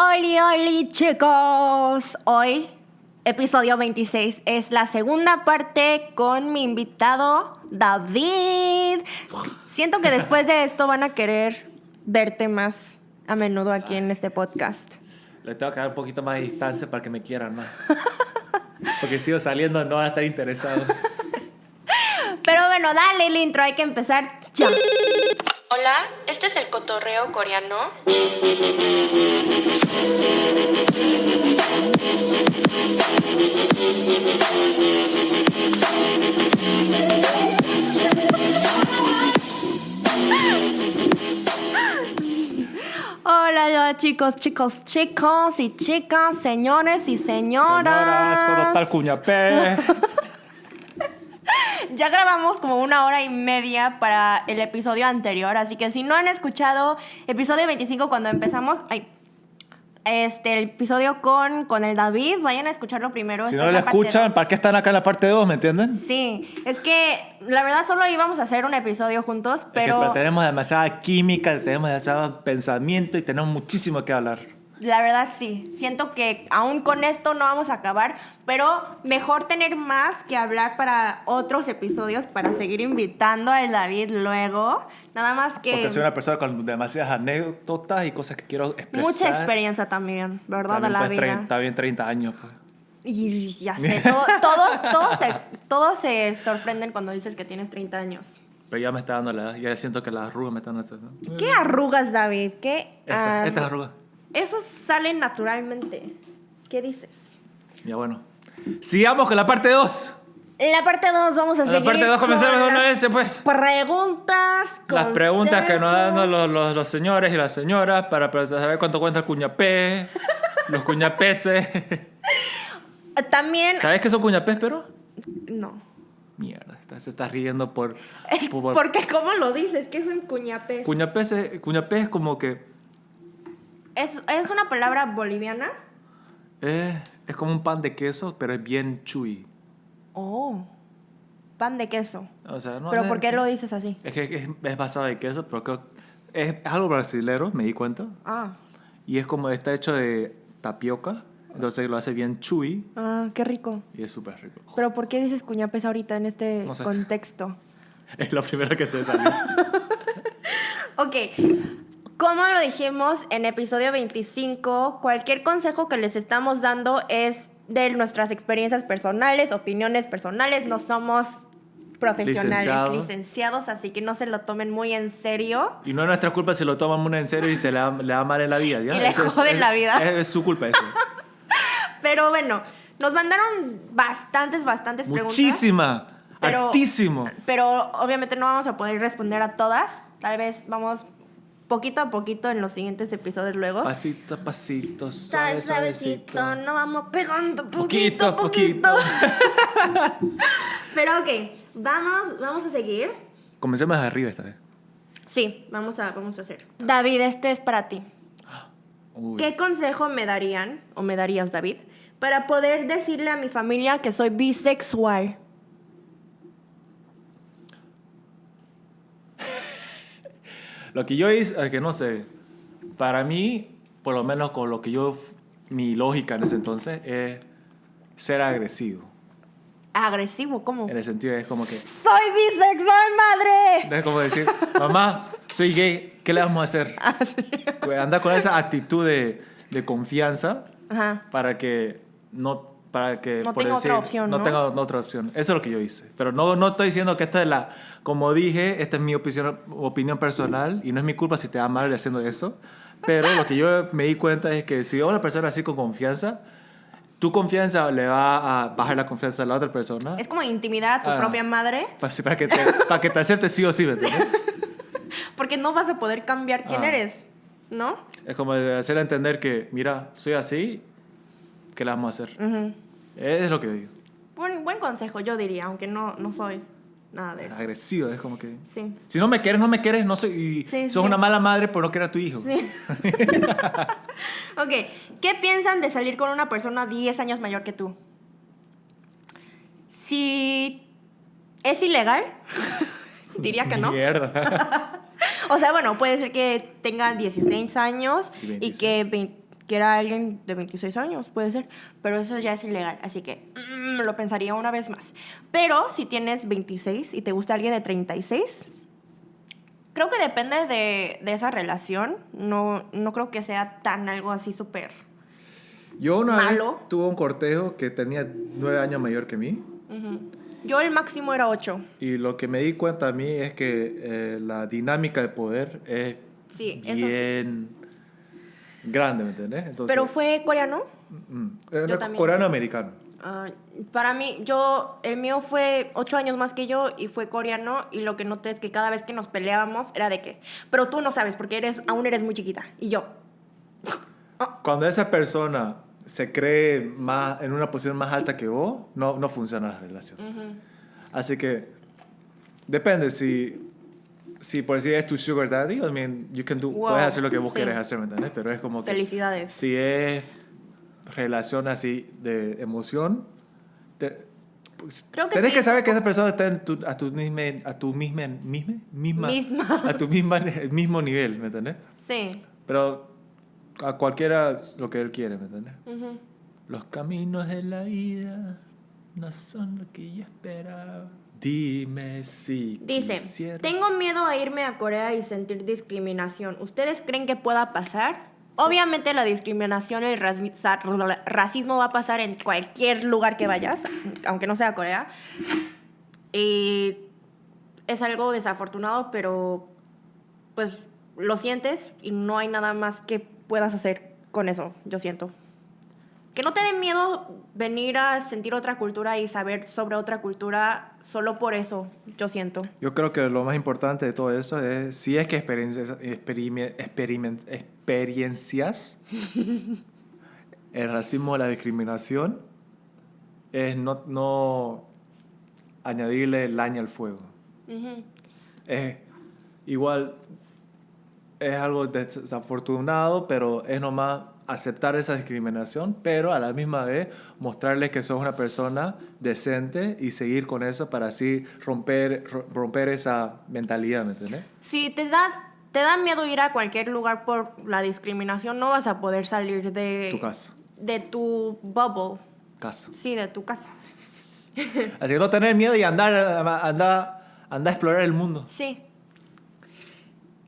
Oli, oli, chicos. Hoy, episodio 26, es la segunda parte con mi invitado, David. Siento que después de esto van a querer verte más a menudo aquí en este podcast. Le tengo que dar un poquito más de distancia para que me quieran más. Porque si sigo saliendo, no van a estar interesados. Pero bueno, dale el intro, hay que empezar ya. Hola, este es el cotorreo coreano. Hola chicos, chicos, chicos y chicas, señores y señoras. Señoras, ¿cómo está el cuñapé? Ya grabamos como una hora y media para el episodio anterior, así que si no han escuchado episodio 25 cuando empezamos, ay, este el episodio con, con el David, vayan a escucharlo primero. Si esta no es lo escuchan. ¿para qué están acá en la parte 2? ¿Me entienden? Sí, es que la verdad solo íbamos a hacer un episodio juntos, Pero... pero tenemos demasiada química, tenemos demasiado pensamiento y tenemos muchísimo que hablar. La verdad sí, siento que aún con esto no vamos a acabar, pero mejor tener más que hablar para otros episodios para seguir invitando al David luego. Nada más que... Porque soy una persona con demasiadas anécdotas y cosas que quiero expresar. Mucha experiencia también, ¿verdad? También, de la pues, vida. 30, está bien 30 años. Pues. Y ya sé, todo- todos, todos, se, todos se sorprenden cuando dices que tienes 30 años. Pero ya me está dando la edad. Ya siento que las arrugas me están haciendo. ¿Qué arrugas, David? ¿Qué Esta, estas arrugas. Eso sale naturalmente. ¿Qué dices? Ya bueno. Sigamos con la parte 2. En la parte 2 vamos a En seguir la parte 2 comenzamos con una vez, pues. Preguntas, Las preguntas que nos dan los, los, los señores y las señoras para, para saber cuánto cuenta el cuñapé, los cuñapeses. También... ¿Sabes qué son cuñapés, pero? No. Mierda, se está riendo por... Es por- porque, ¿cómo lo dices? Que es un cuñapés. Cuñapés es, cuñapé es como que... ¿Es, ¿Es una palabra boliviana? eh, es como un pan de queso, pero es bien chewy. Oh. Pan de queso. O sea, no ¿Pero es- por qué lo dices así? Es que es, es basado en queso, pero creo... Es, es algo brasilero, me di cuenta. Ah. Y es como está hecho de tapioca, entonces lo hace bien chewy Ah, qué rico. y es súper rico. Pero ¿por qué dices cuñapés ahorita en este No sé. contexto? Es lo primero que se salió. Ok, como lo dijimos en episodio 25, cualquier consejo que les estamos dando es de nuestras experiencias personales, opiniones personales, no somos profesionales, Licenciados. licenciados, así que no se lo tomen muy en serio. Y no es nuestra culpa si lo toman muy en serio y se le da, le da mal en la vida. ¿ya? Y le Eso joden es- la vida. Es, es su culpa eso. Pero bueno, nos mandaron bastantes, bastantes preguntas. Muchísima. Pero-. Pero obviamente no vamos a poder responder a todas. Tal vez vamos poquito a poquito en los siguientes episodios luego. Pasito a pasito, Suave, suave, suavecito. suavecito, no vamos pegando Poquito poquito, a poquito. Pero ok, vamos, vamos a seguir. Comencemos de arriba esta vez. Sí, vamos a, vamos a hacer. David, este es para ti. Uy. ¿Qué consejo me darían, o me darías, David, para poder decirle a mi familia que soy bisexual? Lo que yo hice, que no sé, para mí, por lo menos con lo que yo, mi lógica en ese entonces, es ser agresivo. Agresivo, ¿cómo? En el sentido es como que, ¡Soy bisexual, madre! es como decir, mamá, soy gay, ¿qué le vamos a hacer? Ah, anda con esa actitud de, de confianza Ajá. para que no para que No por tenga otra opción, no ¿no? tenga otra opción eso es lo que yo hice pero no no estoy diciendo que esta es la como dije esta es mi opinión opinión personal y no es mi culpa si te da mal haciendo eso pero lo que yo me di cuenta es que si a una persona así con confianza tu confianza le va a bajar la confianza a la otra persona Es como intimidar a tu Ah. propia madre, para, para que te, para que te acepte sí o sí ¿me entiendes? porque no vas a poder cambiar quién Ah. eres, ¿no? es como hacer entender que mira soy así ¿qué le vamos a hacer? Es lo que digo. Buen, buen consejo, yo diría, aunque no, no soy nada de eso. Agresiva, es como que... Sí. Si no me quieres, no me quieres, no soy... Y sí, sos una mala madre por no querer a tu hijo. Sí. ok, ¿qué piensan de salir con una persona 10 años mayor que tú? Si es ilegal, diría que no. Mierda. o sea, bueno, puede ser que tenga 16 años y, que que era alguien de 26 años, puede ser, pero eso ya es ilegal, así que mmm, lo pensaría una vez más. Pero si tienes 26 y te gusta alguien de 36, creo que depende de, de esa relación, no, no creo que sea tan algo así súper Yo una malo. vez tuve un cortejo que tenía 9 años mayor que mí. Uh -huh. Yo el máximo era 8. Y lo que me di cuenta a mí es que eh, la dinámica de poder es sí, bien... Eso sí grande, ¿me entiendes? Entonces, Pero fue coreano. mm, eh, no, también. coreano-americano. Ah, para mí, yo, el mío fue ocho años más que yo y fue coreano y lo que noté es que cada vez que nos peleábamos era de que, pero tú no sabes porque eres, aún eres muy chiquita. Y yo, Cuando esa persona se cree más, en una posición más alta que vos, no, no funciona la relación. Así que depende si, si por decir es tu sugar daddy, I mean, you can do, Wow, puedes hacer lo que vos sí. querés hacer, ¿me entiendes? Pero es como que felicidades. si es relación así de emoción, te, Creo que tenés sí. que saber que esa persona está en tu, a tu misma, a tu misma, misma, misma, Misma. a tu misma, mismo nivel, ¿me entiendes? Sí. Pero a cualquiera lo que él quiere, ¿me entiendes? Ujú. Los caminos de la vida no son lo que yo esperaba. Dime si Dice, quisieras- tengo miedo a irme a Corea y sentir discriminación. ¿Ustedes creen que pueda pasar? Obviamente la discriminación el racismo va a pasar en cualquier lugar que vayas, aunque no sea Corea. Y es algo desafortunado, pero pues lo sientes y no hay nada más que puedas hacer con eso, yo siento. Que no te dé miedo venir a sentir otra cultura y saber sobre otra cultura solo por eso, yo siento. Yo creo que lo más importante de todo eso es si es que experiencias, experime- experimen- experiencias el racismo o la discriminación es no, no añadirle laña al fuego. Ujú. es igual es algo desafortunado, pero es nomás aceptar esa discriminación, pero a la misma vez mostrarles que sos una persona decente y seguir con eso para así romper, ro- romper esa mentalidad, ¿me entiendes? Si te da, te da miedo ir a cualquier lugar por la discriminación, no vas a poder salir de Tu casa. de tu bubble. Casa. Sí, de tu casa. Así que no tener miedo y andar, andar, andar a explorar el mundo. Sí.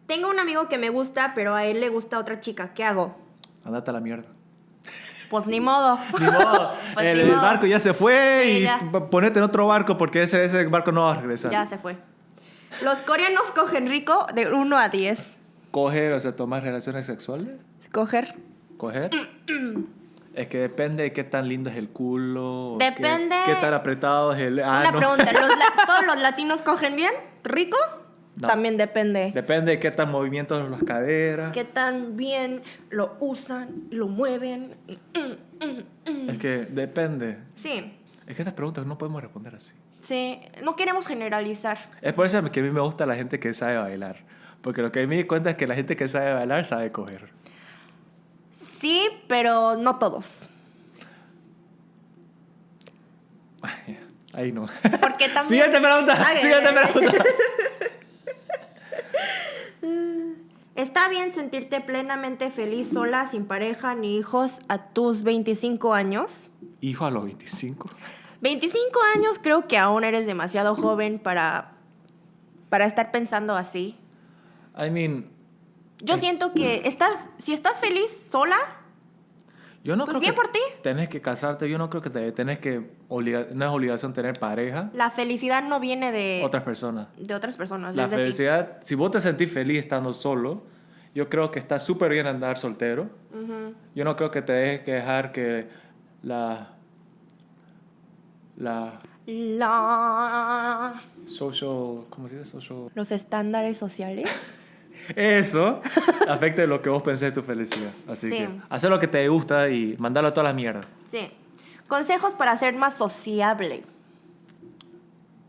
Tengo un amigo que me gusta, pero a él le gusta otra chica. ¿Qué hago? Andate a la mierda. Pues ni modo. Ni modo, Pues el, ni el modo. barco ya se fue Sí, y ya. ponete en otro barco porque ese, ese barco no va a regresar. Ya se fue. Los coreanos cogen rico de 1 a 10. Coger, o sea, tomar relaciones sexuales. Coger. ¿Coger? es que depende de qué tan lindo es el culo. qué- Depende- Qué, tan apretado es el Una ano. pregunta, ¿los la- ¿todos los latinos cogen bien? ¿Rico? No. También depende. Depende de qué tan movimientos las caderas. qué tan bien lo usan, lo mueven. Mm, mm, mm. Es que depende. Sí, Es que estas preguntas no podemos responder así. sí, no queremos generalizar. Es por eso que a mí me gusta la gente que sabe bailar. Porque lo que me di cuenta es que la gente que sabe bailar sabe coger. Sí, pero no todos. Ahí no. Porque también... Siguiente pregunta. Ok, Siguiente pregunta. ¿Está bien sentirte plenamente feliz sola, sin pareja ni hijos a tus 25 años? Hijo a los 25. 25 años creo que aún eres demasiado joven para, para estar pensando así. I mean, Yo siento que estás, si estás feliz sola, yo no Pues creo bien que por ti. tenés que casarte. Yo no creo que te, tenés que obliga- no es obligación tener pareja. la felicidad no viene de Otras personas. de otras personas, La ti. felicidad, si vos te sentís feliz estando solo, yo creo que está súper bien andar soltero. Yo no creo que te dejes que dejar que la la La- social, ¿cómo se dice? Social los estándares sociales. Eso afecte lo que vos pensés de tu felicidad. Así Sí. que hacer lo que te gusta y mandarlo a todas las mierdas. Sí. Consejos para ser más sociable.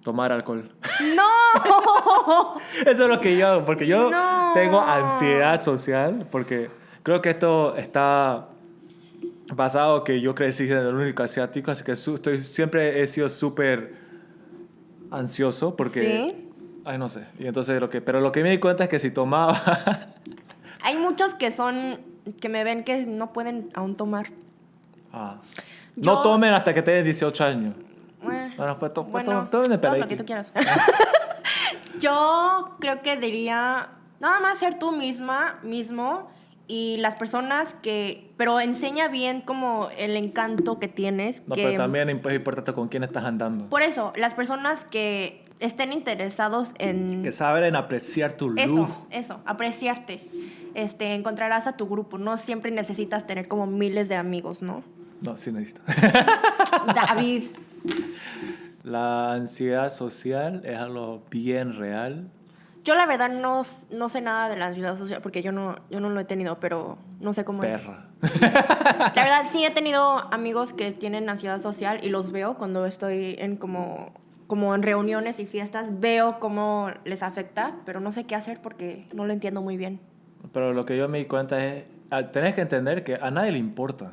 Tomar alcohol. ¡No! Eso es lo que yo hago, porque yo No. tengo ansiedad social, porque creo que esto está basado que yo crecí en el único asiático, así que estoy, siempre he sido súper ansioso, porque... ¿Sí? Ay, no sé. Y entonces lo que... Pero lo que me di cuenta es que si tomaba... Hay muchos que son que me ven que no pueden aún tomar. Ah. Yo- No tomen hasta que tengan 18 años. Eh, Bueno, pues to- pues bueno, to- tomen de todo lo que tú quieras. Yo creo que diría nada más ser tú misma, mismo y las personas que, pero enseña bien como el encanto que tienes. No, que, pero también es importante con quién estás andando. Por eso, las personas que estén interesados en Que saben apreciar tu luz. eso, eso, apreciarte. Este, encontrarás a tu grupo. No siempre necesitas tener como miles de amigos, ¿no? No, sí necesito. David. La ansiedad social es algo bien real. Yo la verdad no, no sé nada de la ansiedad social porque yo no, yo no lo he tenido, pero no sé cómo Perra. es. La verdad sí he tenido amigos que tienen ansiedad social y los veo cuando estoy en como, como en reuniones y fiestas, veo cómo les afecta, pero no sé qué hacer porque no lo entiendo muy bien. Pero lo que yo me di cuenta es, tenés que entender que a nadie le importa.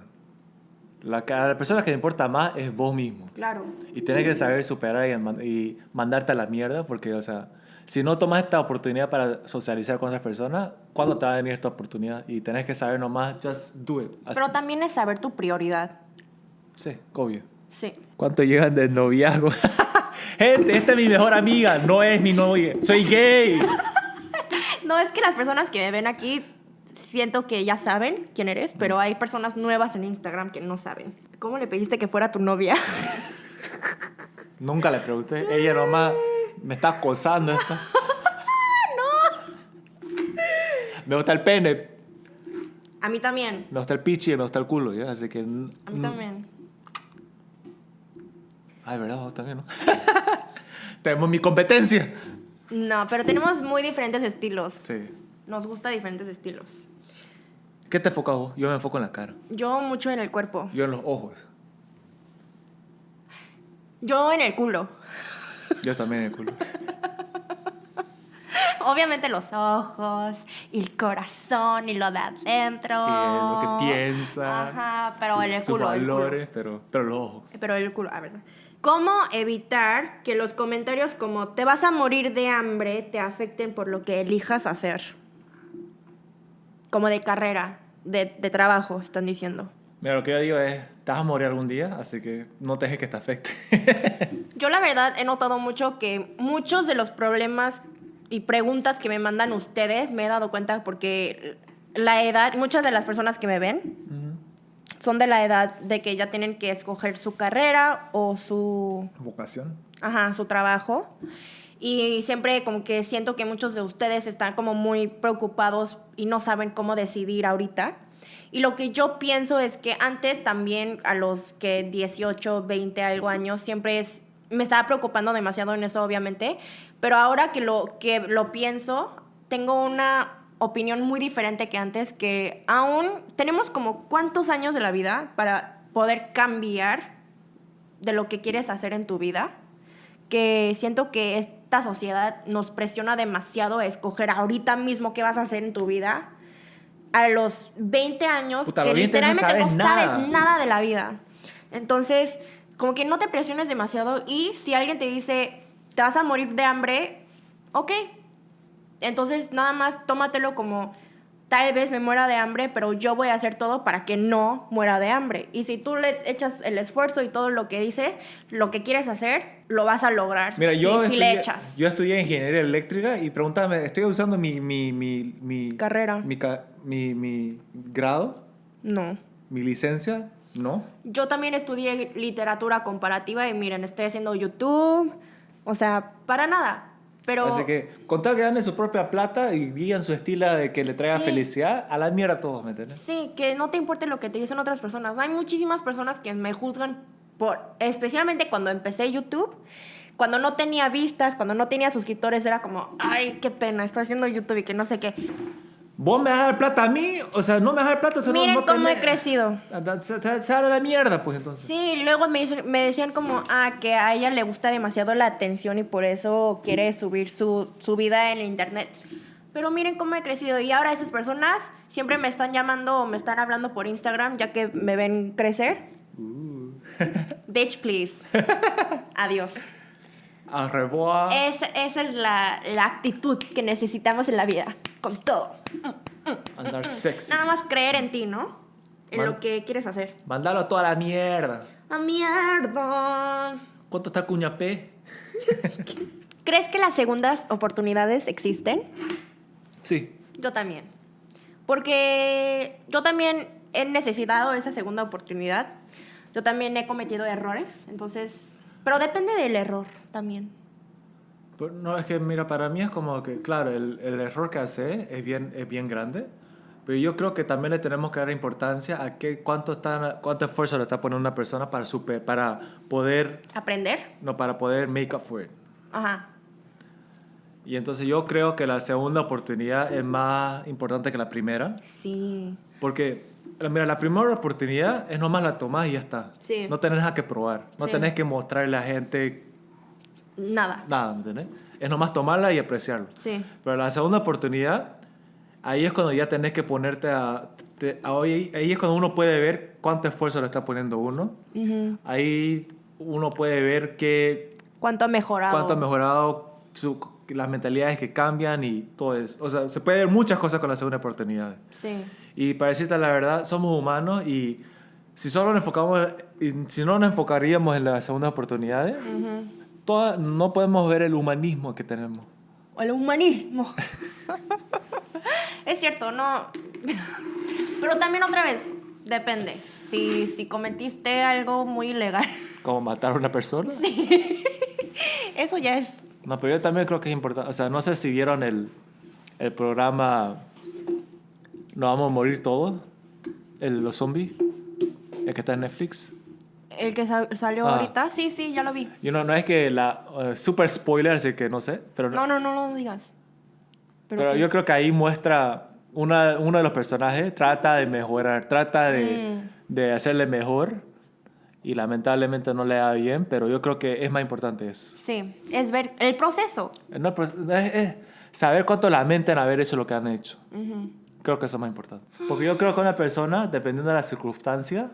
La, a la persona que le importa más es vos mismo. Claro. Y tienes que saber superar y, y mandarte a la mierda porque, o sea, si no tomas esta oportunidad para socializar con otras personas, ¿cuándo te va a venir esta oportunidad? Y tenés que saber nomás, just do it. Así. Pero también es saber tu prioridad. Sí, obvio. Sí. ¿Cuánto llegan de noviazgo? Gente, esta es mi mejor amiga, no es mi novia. Soy gay. No, es que las personas que me ven aquí siento que ya saben quién eres, pero hay personas nuevas en Instagram que no saben. ¿Cómo le pediste que fuera tu novia? Nunca le pregunté. Ella nomás me está acosando esta. no. Me gusta el pene, A mí también. me gusta el pichi, me gusta el culo, ¿ya? Así que... A mí también. Ay, ¿verdad? Vos también, ¿no? Tenemos mi competencia. No, pero tenemos muy diferentes estilos. Sí. Nos gusta diferentes estilos. ¿Qué te enfocas vos? Yo me enfoco en la cara. Yo mucho en el cuerpo. Yo en los ojos. Yo en el culo. Yo también en el culo. Obviamente los ojos y el corazón y lo de adentro. Y lo que piensa. Ajá, pero en el culo. el culo. valores, pero, pero los ojos. Pero el culo, a ver. ¿Cómo evitar que los comentarios como te vas a morir de hambre te afecten por lo que elijas hacer? Como de carrera, de, de trabajo, están diciendo. Mira, lo que yo digo es, te vas a morir algún día, así que no te dejes que te afecte. Yo la verdad he notado mucho que muchos de los problemas y preguntas que me mandan ustedes me he dado cuenta porque la edad, muchas de las personas que me ven son de la edad de que ya tienen que escoger su carrera o su Vocación. ajá, su trabajo. Y siempre como que siento que muchos de ustedes están como muy preocupados y no saben cómo decidir ahorita. Y lo que yo pienso es que antes también a los que 18, 20, algo años, siempre es, me estaba preocupando demasiado en eso, obviamente. Pero ahora que lo, que lo pienso, tengo una opinión muy diferente que antes, que aún tenemos como cuántos años de la vida para poder cambiar de lo que quieres hacer en tu vida que siento que esta sociedad nos presiona demasiado a escoger ahorita mismo qué vas a hacer en tu vida. A los 20 años, Puta, que los 20 no literalmente no sabes sabes, nada. nada de la vida. Entonces, como que no te presiones demasiado y si alguien te dice, te vas a morir de hambre, ok. Entonces, nada más tómatelo como, tal vez me muera de hambre, pero yo voy a hacer todo para que no muera de hambre. Y si tú le echas el esfuerzo y todo lo que dices, lo que quieres hacer, lo vas a lograr. Mira, yo, si, estudié, le echas. yo estudié ingeniería eléctrica y pregúntame, estoy usando mi, mi, mi, mi Carrera. Mi, mi, mi grado, No. mi licencia, no. Yo también estudié literatura comparativa y miren, estoy haciendo YouTube. O sea, para nada. Pero Así que, con tal que ganen su propia plata y guían su estilo de que le traiga Sí. felicidad, a la mierda todos, ¿me entiendes? sí, que no te importe lo que te dicen otras personas. Hay muchísimas personas que me juzgan por, especialmente cuando empecé YouTube. Cuando no tenía vistas, cuando no tenía suscriptores, era como, ay, qué pena, estoy haciendo YouTube y que no sé qué. ¿Vos me vas a dar plata a mí? O sea, no me vas a dar plata, o sea, Miren no, cómo tenés- he crecido. Ah, da- Se, hará la mierda, pues entonces. Sí, luego me, me decían como, ah, que a ella le gusta demasiado la atención y por eso quiere subir su, su vida en internet. Pero miren cómo he crecido y ahora esas personas siempre me están llamando o me están hablando por Instagram ya que me ven crecer. Uh. Bitch, please. Adiós. Au revoir. Esa, esa es la, la actitud que necesitamos en la vida. Con todo. Andar sexy. Nada más creer en ti, ¿no? En Man- lo que quieres hacer. Mandarlo a toda la mierda. ¡A mierda! ¿Cuánto está Cuñapé? ¿Crees que las segundas oportunidades existen? Sí. Yo también. Porque yo también he necesitado esa segunda oportunidad. Yo también he cometido errores. Entonces. Pero depende del error también. No, es que mira, para mí es como que, claro, el, el error que hace es bien, es bien grande, pero yo creo que también le tenemos que dar importancia a qué, cuánto, está, cuánto esfuerzo le está poniendo una persona para, super, para poder, Aprender. no, para poder make up for it. Ajá. Y entonces yo creo que la segunda oportunidad es más importante que la primera, Sí. porque, mira, la primera oportunidad es nomás la tomás y ya está. Sí. No tenés nada que probar, no Sí. tenés que mostrarle a la gente Nada. nada, ¿me entendés? Es nomás tomarla y apreciarlo. Sí. Pero la segunda oportunidad, ahí es cuando ya tenés que ponerte a... te- a- ahí, ahí es cuando uno puede ver cuánto esfuerzo le está poniendo uno. Ahí uno puede ver qué, ¿Cuánto ha mejorado? cuánto ha mejorado su- las mentalidades que cambian y todo eso. O sea, se puede ver muchas cosas con la segunda oportunidad. Sí. Y para decirte la verdad, somos humanos y si solo nos enfocamos, si no nos enfocaríamos en las segundas oportunidades, Ujú. Toda- no podemos ver el humanismo que tenemos. O el humanismo. es cierto, no. Pero también otra vez, depende. Si, si cometiste algo muy ilegal, Como matar a una persona. eso ya es. No, pero yo también creo que es importante. O sea, no sé si vieron el, el programa Nos vamos a morir todos. El, los zombies. El que está en Netflix. El que sa- salió Ah. ahorita, sí, sí, ya lo vi. Y no, no es que la. eh, super spoiler, así que no sé. Pero, No, no, no lo digas. pero qué? yo creo que ahí muestra. Una, uno de los personajes trata de mejorar, trata de, Mm. de hacerle mejor. Y lamentablemente no le da bien, pero yo creo que es más importante eso. Sí, es ver el proceso. No, pues, es- es saber cuánto lamentan haber hecho lo que han hecho. Creo que eso es más importante. Porque yo creo que una persona, dependiendo de la circunstancia,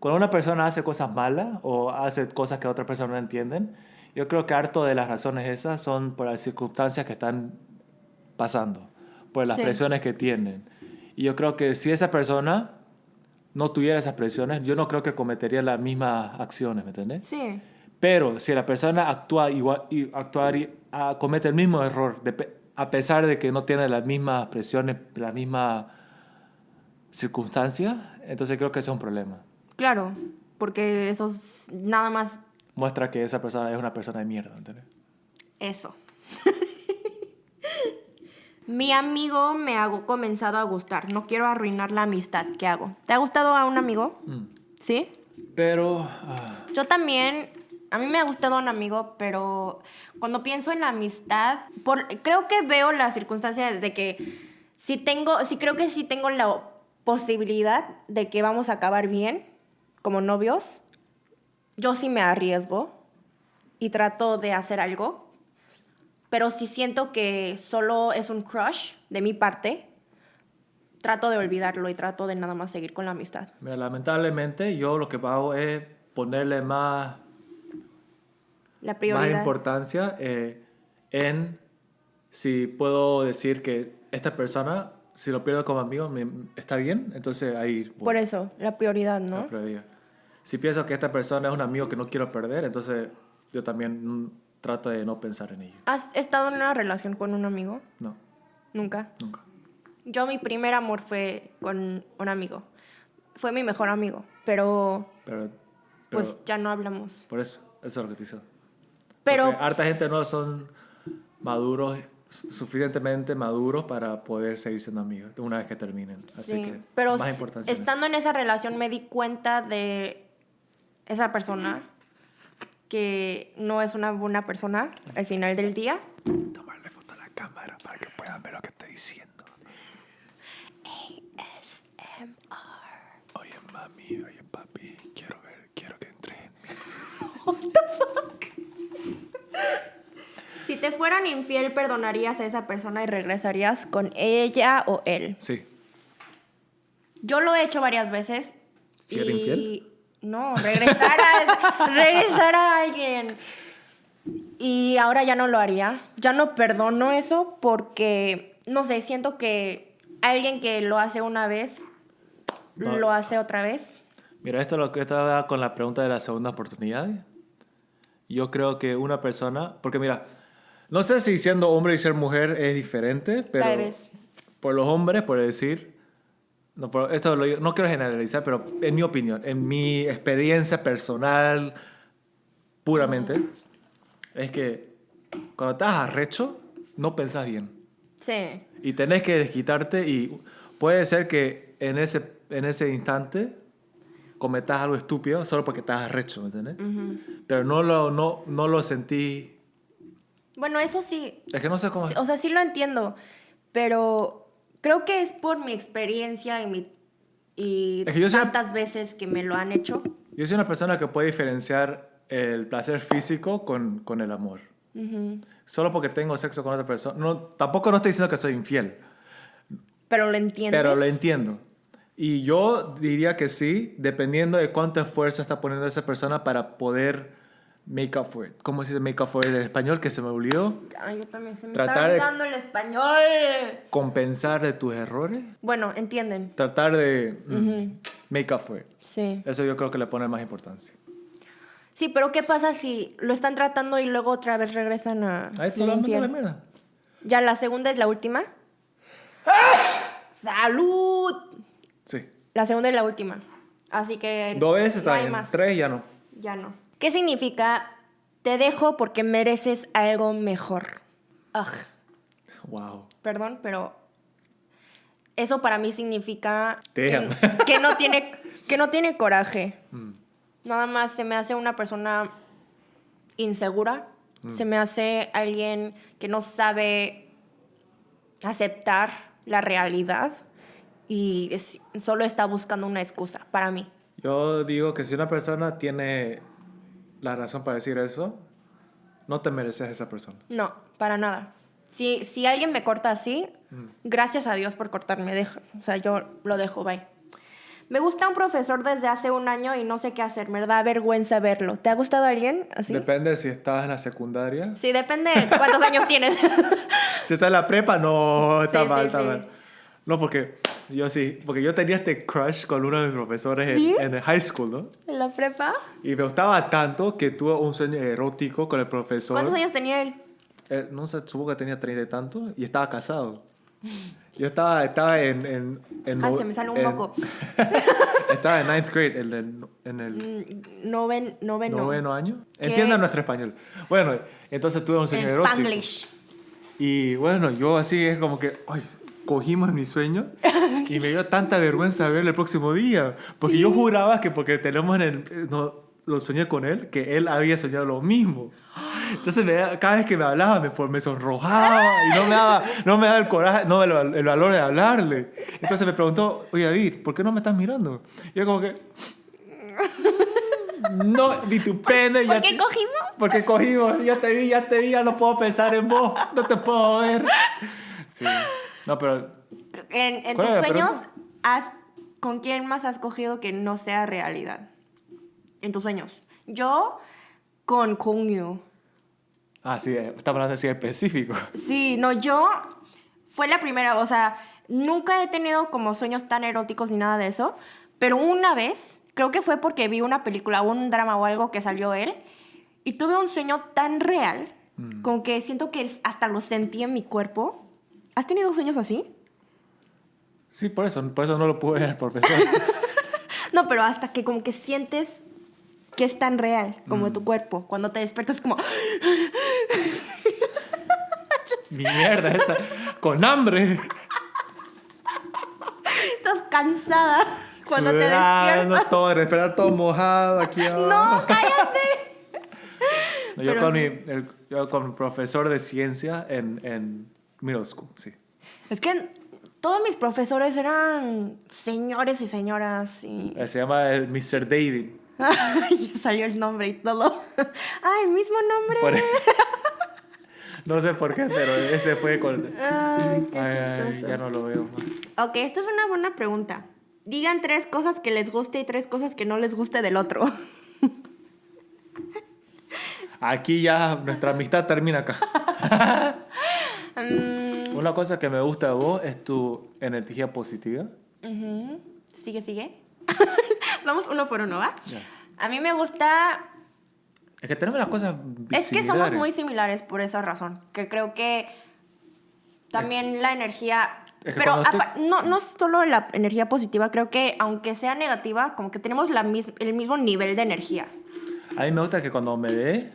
cuando una persona hace cosas malas o hace cosas que otras personas no entienden, yo creo que harto de las razones esas son por las circunstancias que están pasando, por las Sí. presiones que tienen. Y yo creo que si esa persona no tuviera esas presiones, yo no creo que cometería las mismas acciones, ¿me entiendes? Sí, Pero si la persona actúa igual y actuar, ah, comete el mismo error, de a pesar de que no tiene las mismas presiones, las mismas circunstancias, entonces creo que ese es un problema. Claro, porque eso es nada más Muestra que esa persona es una persona de mierda, ¿entiendes? Eso. Mi amigo me ha comenzado a gustar. No quiero arruinar la amistad. ¿Qué hago? ¿Te ha gustado a un amigo? Mm. ¿Sí? Pero ah, Yo también. A mí me ha gustado un amigo, pero cuando pienso en la amistad, por, creo que veo la circunstancia de que si tengo, si creo que sí tengo la posibilidad de que vamos a acabar bien como novios, yo sí me arriesgo y trato de hacer algo. Pero si siento que solo es un crush de mi parte, trato de olvidarlo y trato de nada más seguir con la amistad. mira, lamentablemente yo lo que hago es ponerle más, La más prioridad. importancia eh, en si puedo decir que esta persona, si lo pierdo como amigo, me- está bien, entonces ahí... voy. Por eso, la prioridad, ¿no? La prioridad. Si pienso que esta persona es un amigo que no quiero perder, entonces yo también mm, trato de no pensar en ello. ¿Has estado en una relación con un amigo? No, Nunca. nunca. Yo mi primer amor fue con un amigo. Fue mi mejor amigo, pero Pero, pero pues ya no hablamos. por eso, eso es lo que te dice. Pero Porque harta gente no son maduros, su- suficientemente maduros para poder seguir siendo amigos una vez que terminen. Así sí, que pero más importancia. estando en esa relación me di cuenta de esa persona que no es una buena persona al final del día. Tomarle foto a la cámara para que puedan ver lo que estoy diciendo. Oye, mami, oye, papi, quiero ver, quiero que entres en mí. Si te fueran infiel, ¿perdonarías a esa persona y regresarías con ella o él? Sí. Yo lo he hecho varias veces. ¿Si era infiel? No, regresar a, regresar a alguien. Y ahora ya no lo haría. Ya no perdono eso porque, no sé, siento que alguien que lo hace una vez, No. lo hace otra vez. Mira, esto es lo que estaba con la pregunta de la segunda oportunidad. Yo creo que una persona, porque mira, no sé si siendo hombre y ser mujer es diferente, pero Tal vez. por los hombres, por decir, no, por- esto lo- no quiero generalizar, pero en mi opinión, en mi experiencia personal, puramente, es que cuando estás arrecho, no pensás bien. Sí. Y tenés que desquitarte y puede ser que en ese, en ese instante cometas algo estúpido solo porque estás arrecho, ¿me entiendes? Pero no lo, no, no lo sentí... Bueno, eso sí, Es que no sé cómo... o sea, sí lo entiendo, pero creo que es por mi experiencia y, mi, y Es que tantas veces que me lo han hecho. Yo soy una persona que puede diferenciar el placer físico con, con el amor. Ujú. Solo porque tengo sexo con otra persona. No, tampoco no estoy diciendo que soy infiel, Pero lo entiendes. pero lo entiendo. Y yo diría que sí, dependiendo de cuánto esfuerzo está poniendo esa persona para poder make up for it. ¿Cómo se dice make up for it en español? Que se me olvidó. Ay, yo también se me Tratar de- está olvidando el español. Compensar de tus errores. Bueno, entienden. Tratar de mm, Ujú. make up for it. Sí. Eso yo creo que le pone más importancia. Sí, pero ¿qué pasa si lo están tratando y luego otra vez regresan a Ahí infiel? la mierda. Ya la segunda es la última. ¡Salud! Sí. La segunda es la última. Así que Dos veces no está bien. más. Tres ya no. Ya no. ¿Qué significa te dejo porque mereces algo mejor? Ugh, Wow. perdón, pero eso para mí significa que, que no tiene que no tiene coraje. Mm. Nada más se me hace una persona insegura. Mm. Se me hace alguien que no sabe aceptar la realidad y es- solo está buscando una excusa para mí. Yo digo que si una persona tiene la razón para decir eso, no te mereces a esa persona. No, para nada. Si, si alguien me corta así, Mm. gracias a Dios por cortarme. Deja, o sea, yo lo dejo, bye. Me gusta un profesor desde hace un año y no sé qué hacer. Me da vergüenza verlo. ¿Te ha gustado alguien así? Depende si estás en la secundaria. sí, depende de cuántos años tienes. Si estás en la prepa, no, está Sí, mal, sí, está sí. mal. No, porque yo sí, porque yo tenía este crush con uno de mis profesores en- ¿Sí? en, el high school, ¿no? ¿En la prepa? Y me gustaba tanto que tuve un sueño erótico con el profesor. ¿Cuántos años tenía él? Eh, no sé, supongo que tenía treinta y tanto y estaba casado. Yo estaba, estaba en... en, en Ay, no- se me sale un moco. estaba en ninth grade, en el, en el Mm, Noven, noveno. noveno año. ¿Qué? Entiendan nuestro español. Bueno, entonces tuve un sueño En erótico. Spanglish. Y bueno, yo así es como que, ay, cogimos mi sueño y me dio tanta vergüenza verlo el próximo día. Porque yo juraba que porque tenemos en el... No, lo soñé con él, que él había soñado lo mismo. Entonces me da- cada vez que me hablaba me, por- me sonrojaba y no me daba, no me daba el coraje, no el, el valor de hablarle. Entonces me preguntó, oye David, ¿por qué no me estás mirando? Y yo como que... No, vi tu pene. ¿Por ya qué te- cogimos? porque cogimos, ya te vi, ya te vi, ya no puedo pensar en vos, no te puedo ver. Sí. No, pero En, en ¿Cuál tus sueños, has, ¿con quién más has cogido que no sea realidad? En tus sueños. Yo con Kongyu. Ah, sí, estamos hablando así específico. Sí, no, yo fue la primera, o sea, nunca he tenido como sueños tan eróticos ni nada de eso, pero una vez, creo que fue porque vi una película, un drama o algo que salió él, y tuve un sueño tan real, como que siento que hasta lo sentí en mi cuerpo. ¿Has tenido sueños así? Sí, por eso, por eso no lo pude ver, profesor. No, pero hasta que como que sientes que es tan real como tu cuerpo. Cuando te despiertas como... Mi mierda esta, con hambre, Estás cansada cuando te despiertas. todo, respirar todo mojado aquí. No, cállate. No, yo, pero con sí. mi, el- yo con mi profesor de ciencia en, en middle school, sí. Es que todos mis profesores eran señores y señoras y... Eh, Se llama el Mr. David. Ay, salió el nombre y todo. Ay, mismo nombre. Por- no sé por qué, pero ese fue con... Ay, qué Ay, ya no lo veo. Ok, esta es una buena pregunta. Digan tres cosas que les guste y tres cosas que no les guste del otro. Aquí ya nuestra amistad termina acá. Una cosa que me gusta de vos es tu energía positiva. Ujú. Sigue, sigue. Vamos uno por uno, ¿va? Ya. A mí me gusta Es que tenemos las cosas Es que somos similares. muy similares por esa razón. Que creo que también la energía. Es que pero estoy- no, no solo la energía positiva, creo que aunque sea negativa, como que tenemos la mis- el mismo nivel de energía. A mí me gusta que cuando me ve,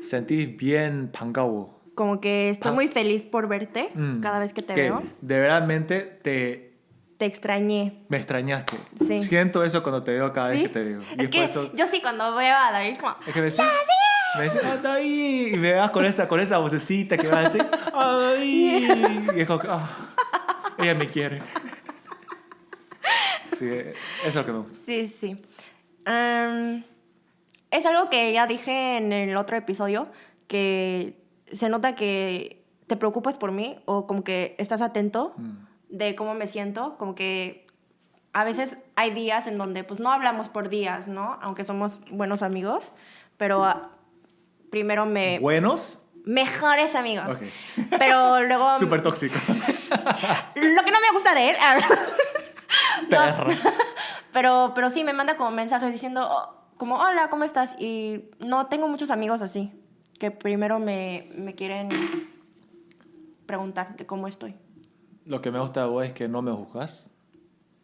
sentís bien pangao. Como que estoy Ah. muy feliz por verte Mm. cada vez que te veo. De verdadmente te, Te extrañé. me extrañaste. Sí. Siento eso cuando te veo cada ¿Sí? vez que te veo. Y Es que por eso- yo sí cuando veo a David como... Es que me decís, me decís, ¡ah, David! Y me vas con esa, con esa vocecita que va a decir, ¡ah, David! Y es como que, ah, ella me quiere. Sí, eso es lo que me gusta. Sí, sí. Es algo que ya dije en el otro episodio, que se nota que te preocupas por mí o como que estás atento Mm. de cómo me siento, como que a veces hay días en donde pues no hablamos por días, ¿no? Aunque somos buenos amigos, pero ah, primero me... ¿Buenos? Mejores amigos. Ok. Pero luego... Súper tóxico. Lo que no me gusta de él. No, Perra. pero, pero sí, me manda como mensajes diciendo, oh, como, hola, ¿cómo estás? Y no tengo muchos amigos así, que primero me, me quieren preguntar de cómo estoy. Lo que me gusta de vos es que no me juzgas.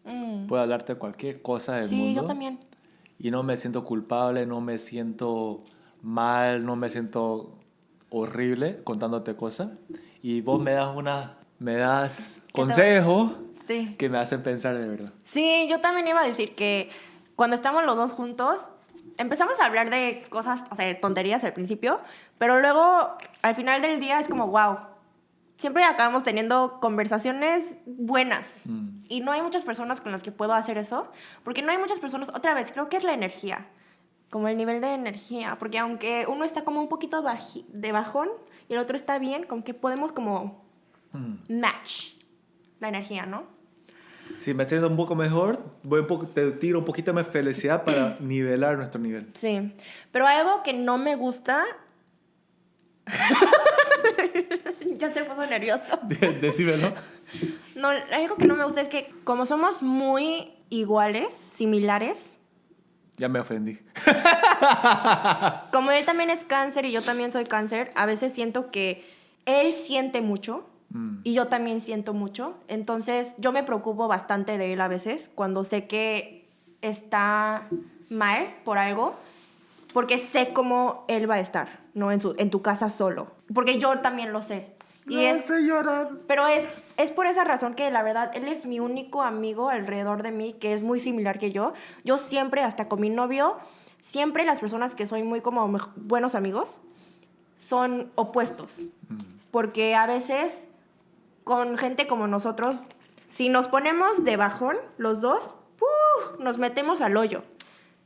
Mm. Puedo hablarte de cualquier cosa del Sí, mundo. yo también. Y no me siento culpable, no me siento mal, no me siento horrible contándote cosas. Y vos me das una, me das consejos Sí. que me hacen pensar de verdad. Sí, yo también iba a decir que cuando estamos los dos juntos, empezamos a hablar de cosas, o sea, de tonterías al principio, pero luego al final del día es como, wow, siempre acabamos teniendo conversaciones buenas. Mm. Y no hay muchas personas con las que puedo hacer eso, porque no hay muchas personas, otra vez, creo que es la energía, como el nivel de energía, porque aunque uno está como un poquito baji- de bajón y el otro está bien, como que podemos como Mm. match la energía, ¿no? Si me siento un poco mejor, voy un poco, te tiro un poquito más felicidad para nivelar nuestro nivel. Sí, pero algo que no me gusta. ya se puso nervioso. Decímelo. No, algo que no me gusta es que como somos muy iguales, similares, Ya me ofendí. como él también es cáncer y yo también soy cáncer, a veces siento que él siente mucho Mm. y yo también siento mucho. Entonces yo me preocupo bastante de él a veces cuando sé que está mal por algo, porque sé cómo él va a estar, ¿no? En, su, en tu casa solo. Porque yo también lo sé. Y no es, sé llorar. pero es, es por esa razón que la verdad, él es mi único amigo alrededor de mí, que es muy similar que yo. Yo siempre, hasta con mi novio, siempre las personas que soy muy como buenos amigos, son opuestos. Mm. Porque a veces, con gente como nosotros, si nos ponemos de bajón, los dos, ¡puf! nos metemos al hoyo.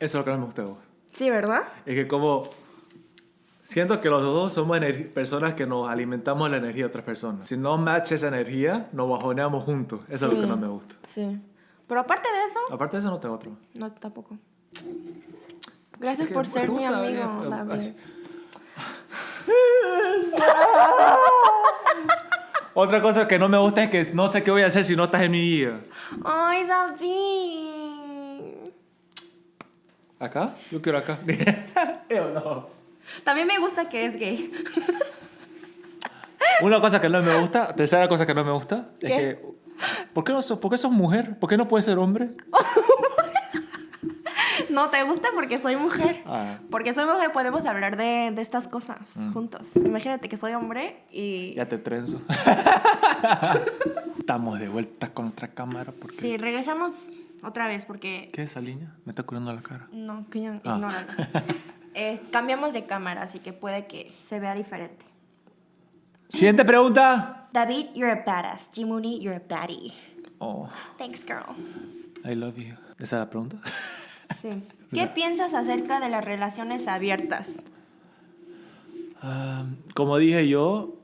Eso es lo que no me gusta de vos. Sí, ¿verdad? Es que como siento que los dos somos personas que nos alimentamos la energía de otras personas. Si no match esa energía, nos bajoneamos juntos. Eso es lo que no me gusta. Sí. Pero aparte de eso, Aparte de eso, no tengo otro. no, tampoco. Gracias Es que por ser mi amigo, pues, David. ay. Otra cosa que no me gusta es que no sé qué voy a hacer si no estás en mi vida. Ay, David. ¿Acá? Yo quiero acá. Yo no. También me gusta que es gay. Una cosa que no me gusta, tercera cosa que no me gusta, es ¿Qué? que... ¿por qué, no sos, ¿Por qué sos mujer? ¿Por qué no puedes ser hombre? No, te gusta porque soy mujer. Ah, Porque soy mujer podemos hablar de, de estas cosas juntos. Imagínate que soy hombre y... ya te trenzo. Estamos de vuelta con otra cámara porque... Sí, regresamos otra vez porque... ¿Qué es esa línea? Me está curando la cara. No, que ya, Ah. ignóralo. Eh, cambiamos de cámara, así que puede que se vea diferente. Siguiente pregunta. David, you're a badass. Jimuni, you're a baddie. Oh, Thanks, girl. I love you. ¿Esa es la pregunta? Sí. ¿Qué piensas acerca de las relaciones abiertas? Ah, como dije yo,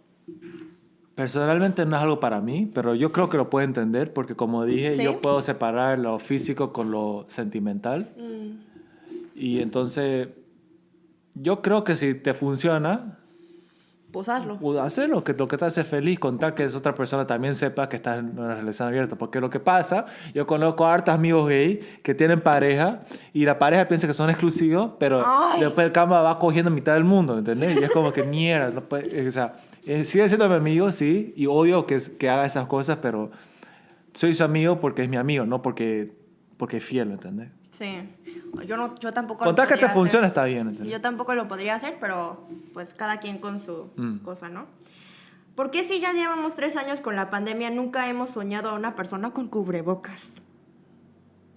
personalmente no es algo para mí, pero yo creo que lo puedo entender porque como dije, ¿Sí? yo puedo separar lo físico con lo sentimental. Mm, Y entonces, yo creo que si te funciona, pues hazlo. Pues que, lo que te hace feliz, contar que esa otra persona también sepa que estás en una relación abierta. Porque lo que pasa, yo conozco a hartos amigos gay que tienen pareja y la pareja piensa que son exclusivos, pero Ay. después el cama va cogiendo mitad del mundo, ¿entendés? Y es como que mierda. No puede- o sea, eh, sigue siendo mi amigo, sí, y odio que, que haga esas cosas, pero soy su amigo porque es mi amigo, no porque, porque es fiel, ¿entendés? Sí. Yo, no, yo tampoco lo Contar que te hacer. funciona está bien, ¿entendés? Yo tampoco lo podría hacer, pero pues cada quien con su Mm. cosa, ¿no? ¿Por qué si ya llevamos tres años con la pandemia nunca hemos soñado a una persona con cubrebocas?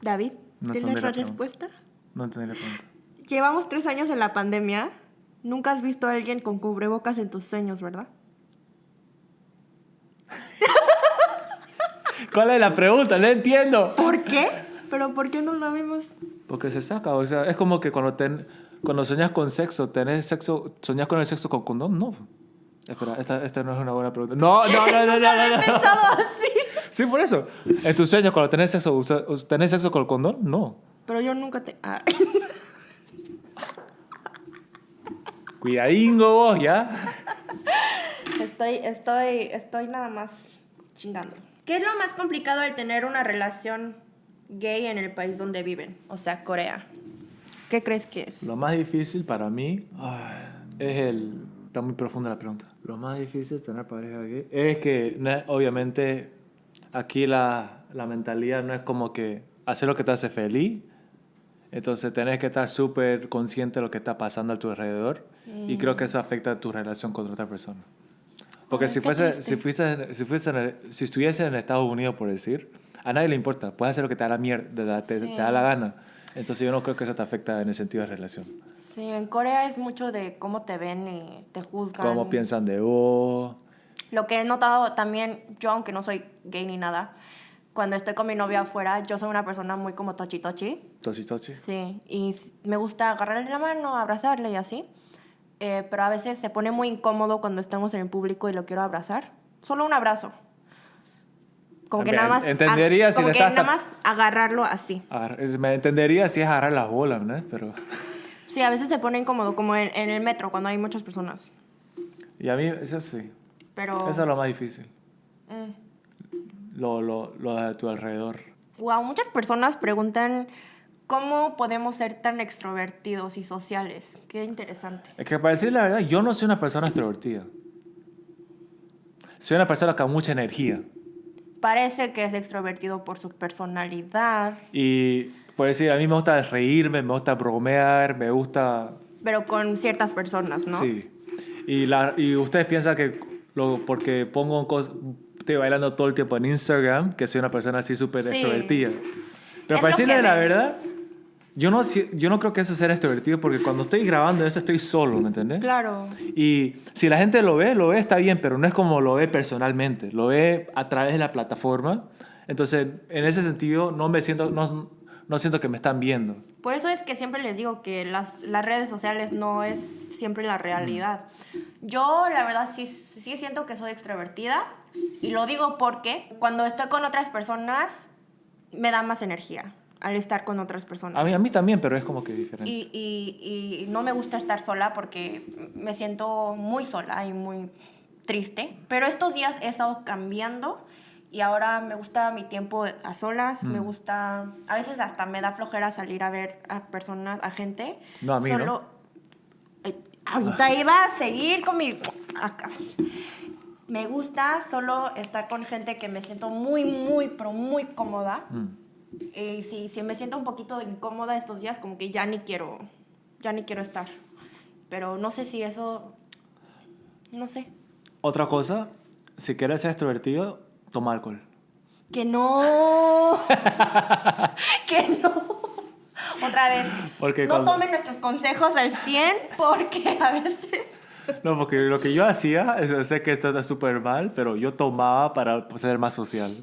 David, No ¿tienes la la respuesta? No entendí la pregunta. Llevamos tres años en la pandemia. Nunca has visto a alguien con cubrebocas en tus sueños, ¿verdad? ¿Cuál es la pregunta? No entiendo. ¿Por qué? ¿Pero por qué no lo vimos? Porque se saca, o sea, es como que cuando, ten, cuando soñas con sexo, ¿tenés sexo, soñas con el sexo con condón? No. Espera, esta, esta no es una buena pregunta. No, no, no, no, no, no, no. Así. Sí, por eso. En tus sueños, cuando tenés sexo, ¿tenés sexo con el condón? No. Pero yo nunca te... ah. Cuidadingo vos, ¿ya? Estoy, estoy, estoy nada más chingando. ¿Qué es lo más complicado al tener una relación gay en el país donde viven? O sea, Corea. ¿Qué crees que es? Lo más difícil para mí ay, es el... Está muy profunda la pregunta. Lo más difícil de tener pareja gay es que, obviamente, aquí la, la mentalidad no es como que hacer lo que te hace feliz. Entonces tenés que estar súper consciente de lo que está pasando a tu alrededor. Y creo que eso afecta a tu relación con otra persona. Porque si, fuese, triste. si, fuiste, si, fuiste en el- si estuviese en Estados Unidos, por decir, a nadie le importa. Puedes hacer lo que te da la mierda, te, Sí. te da la gana. Entonces yo no creo que eso te afecta en el sentido de relación. Sí, en Corea es mucho de cómo te ven y te juzgan. Cómo piensan de vos. Lo que he notado también, yo aunque no soy gay ni nada, cuando estoy con mi novia afuera, yo soy una persona muy como tochi tochi. Tochi, tochi. Sí, y me gusta agarrarle la mano, abrazarle y así. Eh, pero a veces se pone muy incómodo cuando estamos en el público y lo quiero abrazar. Solo un abrazo. Como que nada más. entendería si como que nada más agarrarlo así. Me entendería si es agarrar las bolas, ¿no? Pero... Sí, a veces se pone incómodo, como en, en el metro cuando hay muchas personas. Y a mí, eso sí. Pero. Eso es lo más difícil. mm. Lo, lo, lo de tu alrededor. Wow, muchas personas preguntan cómo podemos ser tan extrovertidos y sociales. Qué interesante. Es que para decir la verdad, yo no soy una persona extrovertida. Soy una persona con mucha energía. Parece que es extrovertido por su personalidad, Y por decir, a mí me gusta reírme, me gusta bromear, me gusta... pero con ciertas personas, ¿no? Sí. Y, la, y ustedes piensan que lo, porque pongo cosas... Estoy bailando todo el tiempo en Instagram, que soy una persona así súper Sí. extrovertida. Pero Es para decirle la verdad, yo no, yo no creo que eso sea extrovertido porque cuando estoy grabando eso estoy solo, ¿me entiendes? Claro. Y si la gente lo ve, lo ve, está bien, pero no es como lo ve personalmente, lo ve a través de la plataforma. Entonces, en ese sentido, no me siento, no, no siento que me están viendo. Por eso es que siempre les digo que las, las redes sociales no es siempre la realidad. Yo, la verdad, sí, sí siento que soy extrovertida. Y lo digo porque cuando estoy con otras personas, me da más energía al estar con otras personas. A mí, a mí también, pero es como que diferente. Y, y, y no me gusta estar sola porque me siento muy sola y muy triste. Pero estos días he estado cambiando y ahora me gusta mi tiempo a solas. Me gusta. A veces hasta me da flojera salir a ver a personas, a gente. No, a mí no. Solo. Eh, ahorita iba a seguir con mi. acá. Me gusta solo estar con gente que me siento muy, muy, pero muy cómoda. Mm. Y si, si me siento un poquito incómoda estos días, como que ya ni quiero, ya ni quiero estar. Pero no sé si eso, no sé. Otra cosa, si quieres ser extrovertido, toma alcohol. Que no, que no. Otra vez, Porque no cuando- tomen nuestros consejos al 100 porque a veces... No, porque lo que yo hacía, sé que está súper mal, pero yo tomaba para ser más social.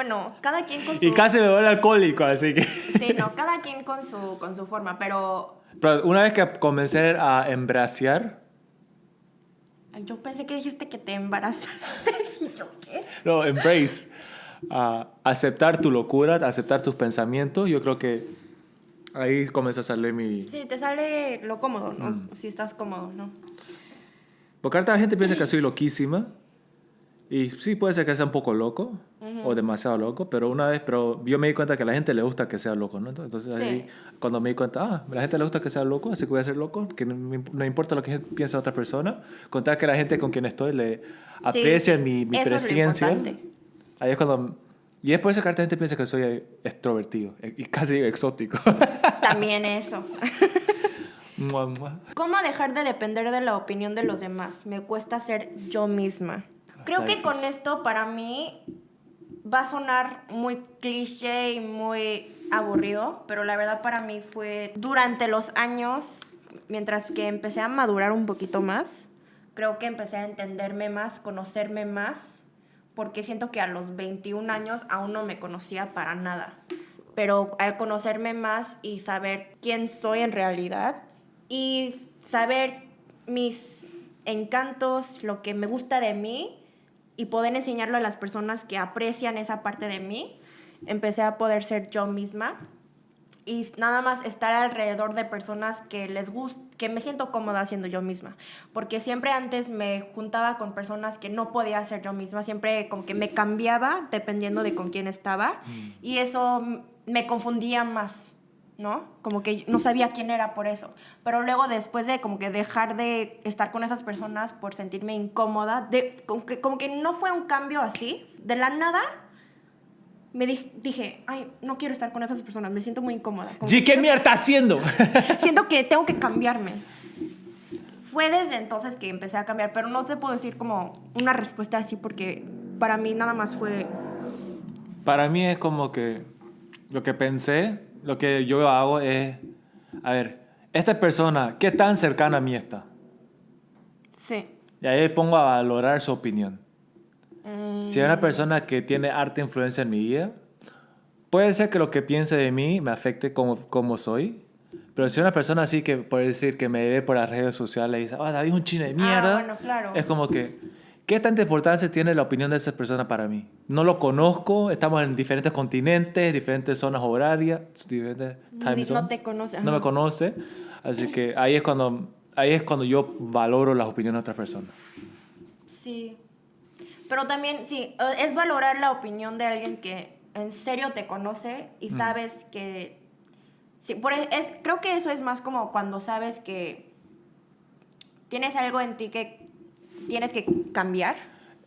Bueno, cada quien con su... Y casi me vuelvo alcohólico, así que... Sí, no, cada quien con su, con su forma, pero Pero una vez que comencé a embraciar, yo pensé que dijiste que te embarazaste. ¿Y yo qué? no, embrace, a aceptar tu locura, aceptar tus pensamientos, yo creo que ahí comienza a salir mi... Sí, te sale lo cómodo, ¿no? Si estás cómodo, ¿no? Porque la gente piensa que soy loquísima. Y sí, puede ser que sea un poco loco o demasiado loco, pero una vez, pero yo me di cuenta que a la gente le gusta que sea loco, ¿no? Entonces Sí. ahí, cuando me di cuenta, ah, a la gente le gusta que sea loco, así que voy a ser loco, que no, importa lo que piensa otra persona, contar que la gente con quien estoy le aprecia mi, mi eso es presencia. importante. ahí es cuando... Y es por eso que la gente piensa que soy extrovertido e- y casi exótico. También eso. ¿Cómo dejar de depender de la opinión de los demás? Me cuesta ser yo misma. Creo Está que con esto para mí va a sonar muy cliché y muy aburrido, pero la verdad para mí fue durante los años, mientras que empecé a madurar un poquito más, creo que empecé a entenderme más, conocerme más, porque siento que a los 21 años aún no me conocía para nada. Pero al conocerme más y saber quién soy en realidad y saber mis encantos, lo que me gusta de mí y poder enseñarlo a las personas que aprecian esa parte de mí, empecé a poder ser yo misma y nada más estar alrededor de personas que les gusta, que me siento cómoda siendo yo misma, porque siempre antes me juntaba con personas que no podía ser yo misma, siempre como que me cambiaba dependiendo de con quién estaba y eso me confundía más. ¿No? Como que no sabía quién era por eso. Pero luego después de como que dejar de estar con esas personas por sentirme incómoda, de, como, que, como que no fue un cambio así, de la nada, me di- dije, ay, no quiero estar con esas personas, me siento muy incómoda. Como que ¿qué mierda está haciendo? siento que tengo que cambiarme. Fue desde entonces que empecé a cambiar, pero no te puedo decir como una respuesta así porque para mí nada más fue... Para mí es como que lo que pensé, lo que yo hago es, a ver, esta persona, ¿qué tan cercana a mí está? Sí. Y ahí pongo a valorar su opinión. Mm, Si es una persona que tiene harta influencia en mi vida, puede ser que lo que piense de mí me afecte como, como soy. Pero si una persona así que, por decir, que me ve por las redes sociales y dice, ah, David es un chino de mierda, bueno, claro. es como que, ¿qué tanta importancia tiene la opinión de esa persona para mí? No lo conozco, estamos en diferentes continentes, diferentes zonas horarias, diferentes time Ni- no zones. te conoce, No me ajá. conoce, así que ahí es cuando, ahí es cuando yo valoro las opiniones de otras personas. Sí. Pero también, sí, es valorar la opinión de alguien que en serio te conoce y sabes que... Sí, por, e- es, creo que eso es más como cuando sabes que tienes algo en ti que tienes que cambiar.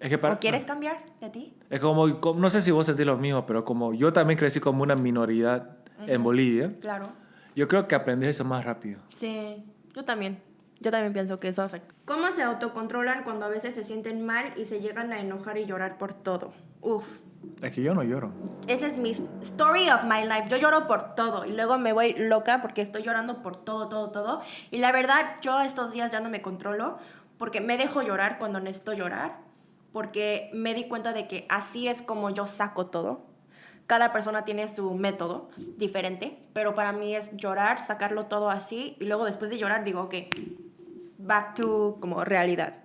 Es que para, ¿O quieres cambiar de ti? Es como, como- no sé si vos sentís lo mismo, pero como yo también crecí como una minoridad en Bolivia, Claro. yo creo que aprendí eso más rápido. Sí, yo también. Yo también pienso que eso afecta. ¿Cómo se autocontrolan cuando a veces se sienten mal y se llegan a enojar y llorar por todo? Uf. Es que yo no lloro. Esa es mi story of my life. Yo lloro por todo y luego me voy loca porque estoy llorando por todo, todo, todo. Y la verdad, yo estos días ya no me controlo porque me dejo llorar cuando necesito llorar. Porque me di cuenta de que así es como yo saco todo. Cada persona tiene su método diferente, pero para mí es llorar, sacarlo todo así y luego después de llorar digo, ok, back to como realidad.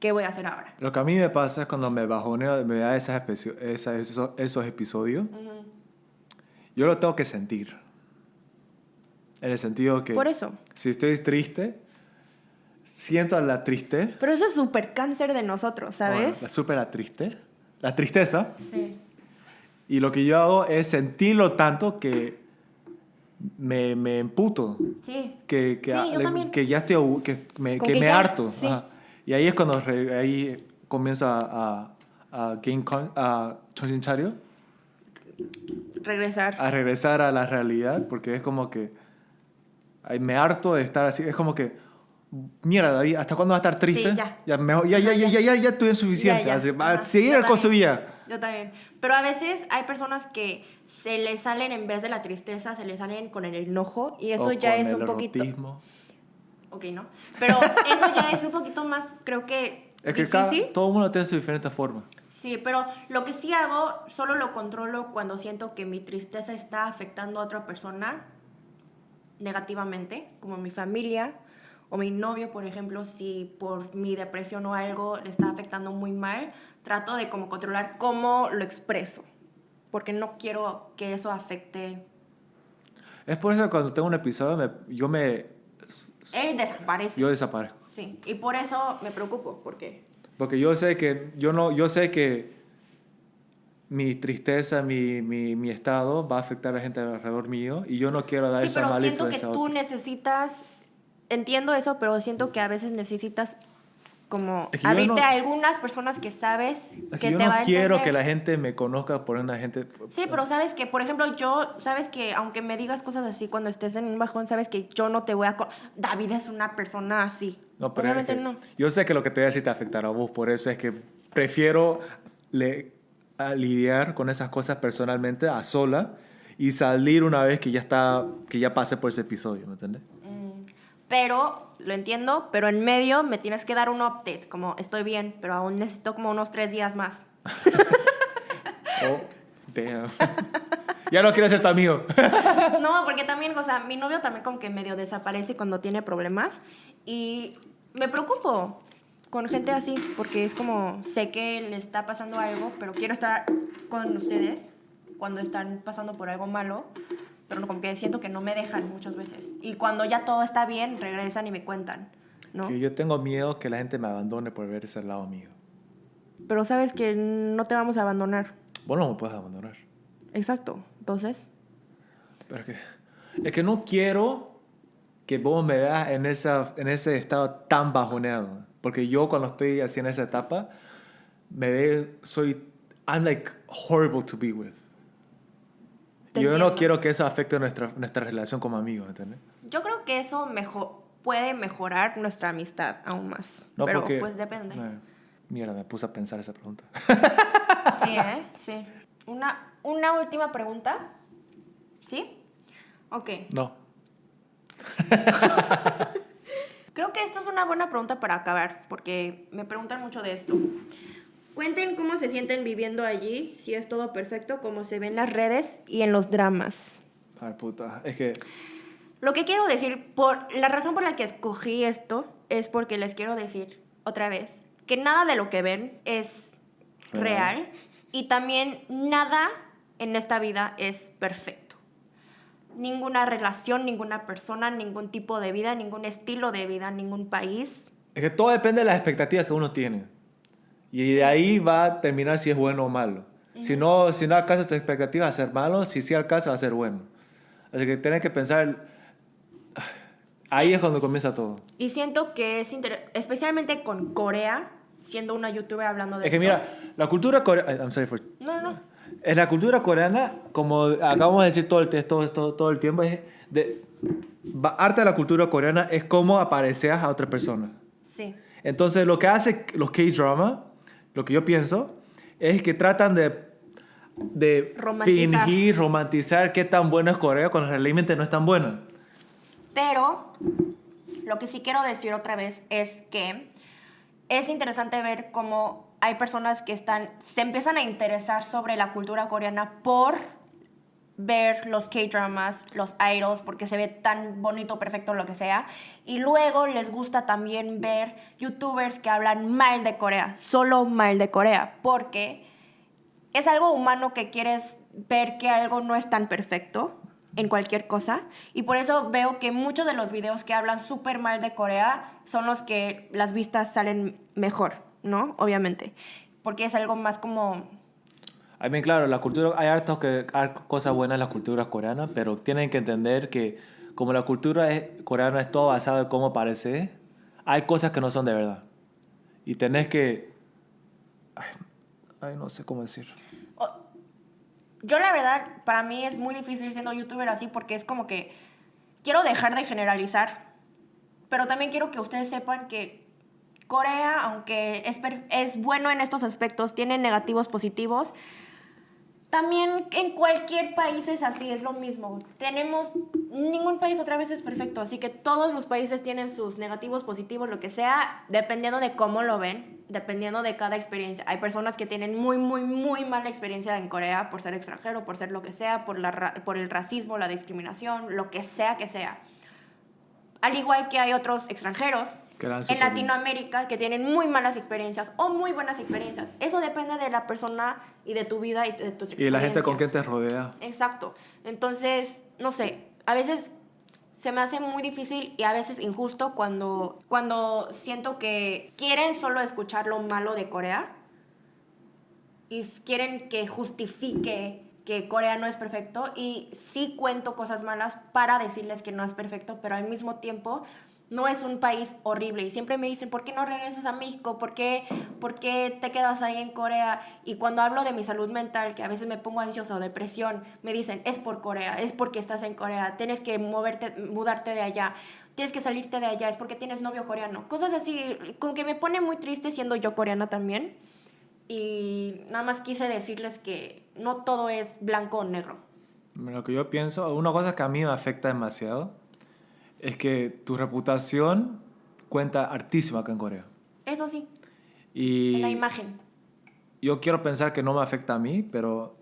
¿Qué voy a hacer ahora? Lo que a mí me pasa es cuando me bajoneo, me da esas esas- esos, esos episodios, yo lo tengo que sentir. En el sentido que Por eso. si estoy triste, siento la triste. Pero eso es súper cáncer de nosotros, ¿sabes? Bueno, la súper la triste. La tristeza. Sí. Y lo que yo hago es sentirlo tanto que me, me emputo. Sí. Que, que, sí, yo le, que ya estoy, que me, que me ya? harto. Sí. Y ahí es cuando re, ahí comienza a, a, gain con, a Regresar. A regresar a la realidad, porque es como que me harto de estar así. Es como que mierda David hasta cuándo va a estar triste Sí, ya. mejor- ya, ya, ya, ya, ya, ya estoy suficiente Ya, ya. así, va a seguir Yo con su también. vida Yo también. Pero a veces hay personas que se les salen en vez de la tristeza, se les salen con el enojo y eso O ya con es el un poquito. erotismo. Ok, ¿no? Pero eso ya es un poquito más, creo que es que cada, todo el mundo tiene su diferente forma Sí, pero lo que sí hago, solo lo controlo cuando siento que mi tristeza está afectando a otra persona negativamente, como mi familia o mi novio, por ejemplo, si por mi depresión o algo le está afectando muy mal, trato de como controlar cómo lo expreso, porque no quiero que eso afecte. es por eso que cuando tengo un episodio me- yo me Él desaparece. yo desaparezco Sí, y por eso me preocupo, porque Porque yo sé que, yo no, yo sé que mi tristeza, mi, mi, mi estado va a afectar a la gente alrededor mío y yo no quiero dar sí, esa pero mala siento que influencia a tú necesitas, entiendo eso, pero siento que a veces necesitas como Es que abrirte no- a algunas personas que sabes Es que que yo te no va a quiero que la gente me conozca por una gente... Sí, pero sabes que, por ejemplo, yo, sabes que aunque me digas cosas así cuando estés en un bajón, sabes que yo no te voy a... David es una persona así. No, pero es Obviamente que no. Yo sé que lo que te voy a decir te afectará a vos, por eso es que prefiero le- a lidiar con esas cosas personalmente a sola y salir una vez que ya está que ya pasé por ese episodio, ¿me entiendes? Pero, lo entiendo, pero en medio me tienes que dar un update, como estoy bien, pero aún necesito como unos tres días más. Oh, damn. ya no quiero ser tu amigo. No, porque también, o sea, mi novio también como que medio desaparece cuando tiene problemas y me preocupo con gente así, porque es como, sé que le está pasando algo, pero quiero estar con ustedes cuando están pasando por algo malo, pero como que siento que no me dejan muchas veces. Y cuando ya todo está bien, regresan y me cuentan, ¿no? Que yo tengo miedo que la gente me abandone por ver ese lado mío. Pero sabes que no te vamos a abandonar. Vos no me puedes abandonar. Exacto. Entonces, Pero es que, es que no quiero que vos me veas en, esa, en ese estado tan bajoneado. Porque yo cuando estoy así en esa etapa, me ve, soy, I'm like horrible to be with. Te yo no quiero que eso afecte nuestra, nuestra relación como amigos, ¿entiendes? yo creo que eso mejo- puede mejorar nuestra amistad aún más. No, pero porque, pues depende. Eh, mierda, me puse a pensar esa pregunta. Sí, ¿eh? Sí. Una, una última pregunta. ¿Sí? Ok. no. Creo que esto es una buena pregunta para acabar, porque me preguntan mucho de esto. Cuenten cómo se sienten viviendo allí, si es todo perfecto, como se ve en las redes y en los dramas. Ay, puta. Es que, Lo que quiero decir, por la razón por la que escogí esto, es porque les quiero decir otra vez que nada de lo que ven es Real. real y también nada en esta vida es perfecto. Ninguna relación, ninguna persona, ningún tipo de vida, ningún estilo de vida, ningún país. es que todo depende de las expectativas que uno tiene. Y de ahí va a terminar si es bueno o malo. Si no, si no alcanza tus expectativas, va a ser malo. Si sí alcanza, va a ser bueno. Así que tienes que pensar... Ahí es cuando comienza todo. Y siento que es especialmente con Corea, siendo una youtuber hablando de Es que mira, la cultura coreana... I'm sorry for... No, no. En la cultura coreana, como acabamos de decir todo el, todo, todo, todo el tiempo, es de, arte de la cultura coreana es cómo apareces a otra persona. Sí. Entonces, lo que hace los K-drama, lo que yo pienso, es que tratan de, de Romantizar. fingir, romantizar qué tan bueno es Corea cuando realmente no es tan bueno. Pero lo que sí quiero decir otra vez es que es interesante ver cómo hay personas que están, se empiezan a interesar sobre la cultura coreana por ver los K-dramas, los idols, porque se ve tan bonito, perfecto, lo que sea. Y luego les gusta también ver youtubers que hablan mal de Corea, solo mal de Corea, porque es algo humano que quieres ver que algo no es tan perfecto en cualquier cosa. Y por eso veo que muchos de los videos que hablan súper mal de Corea son los que las vistas salen mejor, ¿no? Obviamente. Porque es algo más como... I mean, claro, la cultura, hay hartos que, hay cosas buenas en la cultura coreana, pero tienen que entender que como la cultura es, coreana es todo basado en cómo parece, hay cosas que no son de verdad. Y tenés que... Ay, ay, no sé cómo decir. Yo la verdad, para mí es muy difícil siendo youtuber así porque es como que quiero dejar de generalizar, pero también quiero que ustedes sepan que Corea, aunque es, es bueno en estos aspectos, tiene negativos positivos. También en cualquier país es así, es lo mismo. Tenemos, ningún país otra vez es perfecto, así que todos los países tienen sus negativos, positivos, lo que sea, dependiendo de cómo lo ven, dependiendo de cada experiencia. Hay personas que tienen muy, muy, muy mala experiencia en Corea por ser extranjero, por ser lo que sea, por, la, por el racismo, la discriminación, lo que sea que sea. Al igual que hay otros extranjeros en bien. Latinoamérica que tienen muy malas experiencias o muy buenas experiencias. Eso depende de la persona y de tu vida y de tus experiencias. Y la gente con quien te rodea. Exacto. Entonces, no sé, a veces se me hace muy difícil y a veces injusto cuando, cuando siento que quieren solo escuchar lo malo de Corea y quieren que justifique que Corea no es perfecto y sí cuento cosas malas para decirles que no es perfecto, pero al mismo tiempo no es un país horrible. Y siempre me dicen, ¿por qué no regresas a México? ¿Por qué, ¿Por qué te quedas ahí en Corea? Y cuando hablo de mi salud mental, que a veces me pongo ansiosa o depresión, me dicen, es por Corea, es porque estás en Corea, tienes que moverte, mudarte de allá, tienes que salirte de allá, es porque tienes novio coreano. Cosas así, como que me pone muy triste siendo yo coreana también. Y nada más quise decirles que no todo es blanco o negro. Lo que yo pienso, una cosa que a mí me afecta demasiado es que tu reputación cuenta hartísimo acá en Corea. Eso sí. Y En la imagen. yo quiero pensar que no me afecta a mí, pero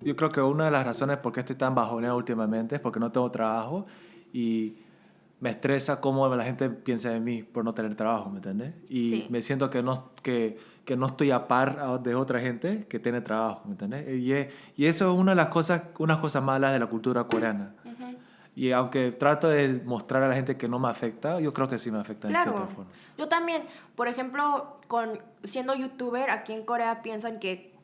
yo creo que una de las razones por qué estoy tan bajoneado últimamente es porque no tengo trabajo y me estresa cómo la gente piensa de mí por no tener trabajo, ¿me entiendes? Y Sí. me siento que no, que, que no estoy a par de otra gente que tiene trabajo, ¿me entiendes? Y, y eso es una de las cosas, unas cosas malas de la cultura coreana. Ujú. Y aunque trato de mostrar a la gente que no me afecta, yo creo que sí me afecta de Claro. cierta forma. Yo también, por ejemplo, con siendo youtuber aquí en Corea piensan que